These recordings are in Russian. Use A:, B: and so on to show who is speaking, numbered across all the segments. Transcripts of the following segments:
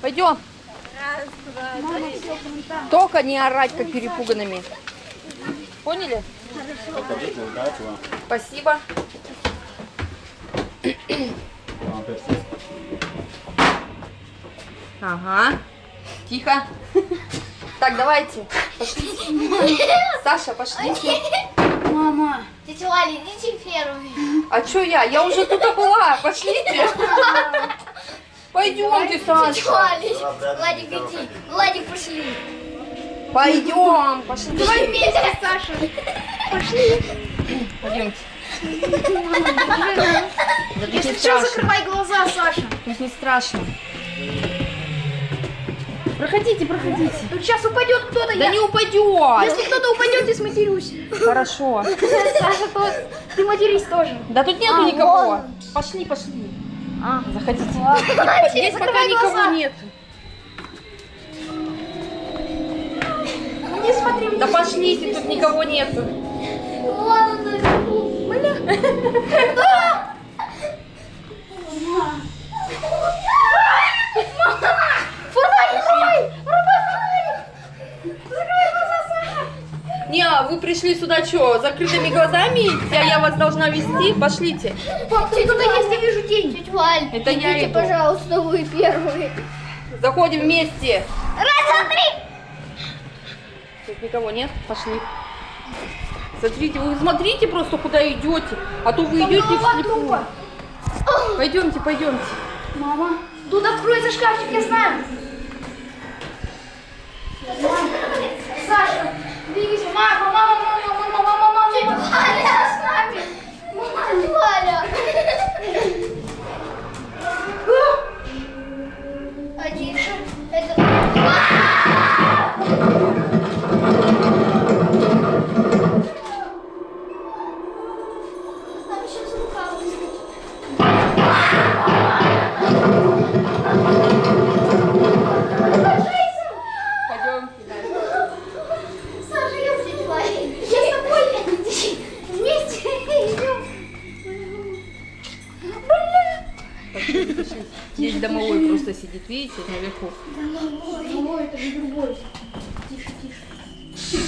A: Пойдем. Только не орать, как перепуганными. Поняли? Спасибо. Ага. Тихо. Так, давайте. Пошлите. Саша, пошлите.
B: Мама.
C: Тетя Валя, идите первыми.
A: А что я? Я уже тут была. Пошлите. Пойдемте,
C: Тетя
A: Саша.
C: Валя, Владик, иди. Владик, пошли.
A: Пойдем. Пошли.
C: Давай вместе, Саша. Пошли.
A: Пойдемте.
B: Если что, закрывай глаза, Саша.
A: Тут не страшно.
B: Проходите, проходите. Тут сейчас упадет кто-то.
A: Да
B: я-
A: не упадет.
B: Если кто-то упадет, я сматерюсь.
A: Хорошо.
B: Саша, то ты матерись тоже.
A: Да тут нету
B: А,
A: никого.
B: вон.
A: Пошли, пошли.
B: А,
A: Заходите.
B: Ладно.
A: Здесь пока никого
B: глаза.
A: нет.
B: Не смотри
A: Да пошлите, тут никого нету.
C: Ладно, наверху.
A: Не, а вы пришли сюда что, закрытыми глазами идти, а я вас должна вести? Пошлите.
B: Пап, есть, я вижу тень.
C: Тетя Валь,
A: Это я
C: идите,
A: иду.
C: пожалуйста, вы первые.
A: Заходим вместе.
C: Раз, два, три.
A: Тут никого нет, пошли. Смотрите, вы смотрите просто, куда идете, а то вы идете
B: голова
A: вслепую. Пойдемте, пойдемте.
B: Мама, тут откроется шкафчик, я знаю. Мама, Саша, двигайся. Мама, мама, мама, мама,
A: просто сидит, видите, наверху.
B: Ой, это же другой. Тише, тише.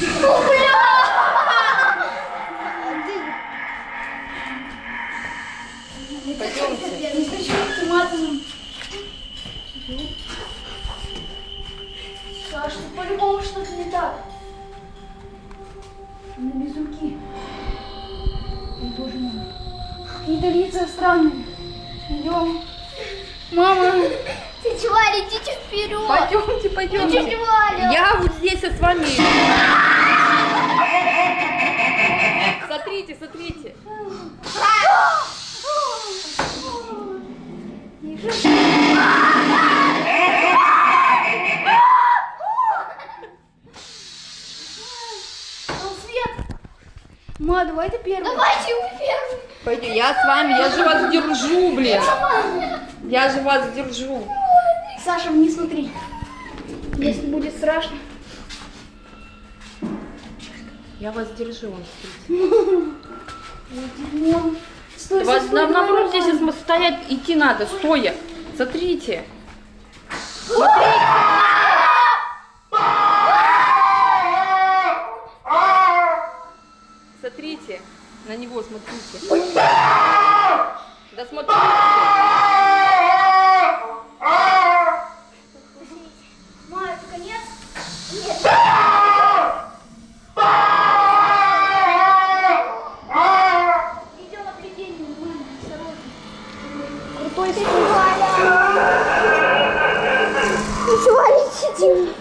A: Пойдемте.
B: Не хочу по-любому что-то не так. На безуки. Ой, боже мой. Какие-то лица странные. Идем. Мама.
C: Тетя Валя, идите вперед.
A: Пойдемте,
C: Тетя
A: пойдемте.
C: Валя.
A: Я вот здесь с вами. Смотрите, смотрите.
B: Ма, давай ты первый.
C: Давайте вы первые.
A: Пойдем, я с вами, я же вас держу, блин. Я же вас держу.
B: Саша, не смотри. Если будет страшно.
A: Я вас держу, вон, смотрите.
B: Ой, дерьмо. Стой,
A: Вас
B: стой, стой,
A: на-
B: давай,
A: наоборот здесь стоять идти надо, стоя. Смотрите. Смотрите. На него смотрите. Да смотрите.
B: Ма, это конец? Нет. Идем отведение, нормально, осторожно. Крутой
C: Тетя
B: спуск.
C: Валя. Тетя Валя, идите.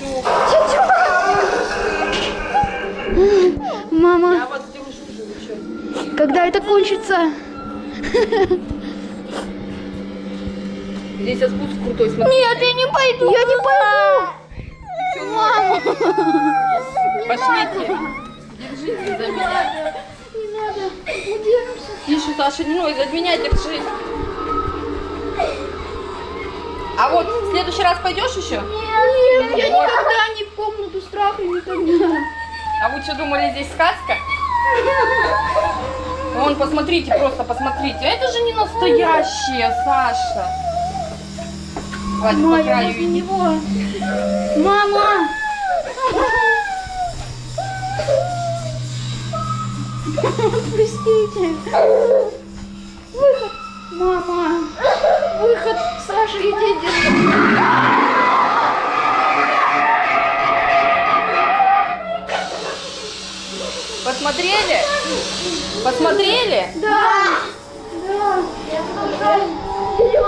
C: Валя.
B: Мама,
A: Я вас держу
B: когда это кончится?
A: Здесь спуск крутой, смотрите.
C: Нет, я не пойду. Я не пойду. Мама.
A: Пошлите. Держите за меня.
C: Не надо. Удержимся.
A: Тише, Саша, не ной, за меня держи. А вот в следующий раз пойдешь еще?
B: Нет, я никогда не в комнату страха, никогда.
A: А вы что думали, здесь сказка? Вон, посмотрите, просто посмотрите. Это же не настоящие, Саша. Вадик, по краю иди.
B: него. Мама! Простите. Выход. Мама выход Саша, иди Дедина.
A: Посмотрели? Посмотрели?
B: Да. Да. Я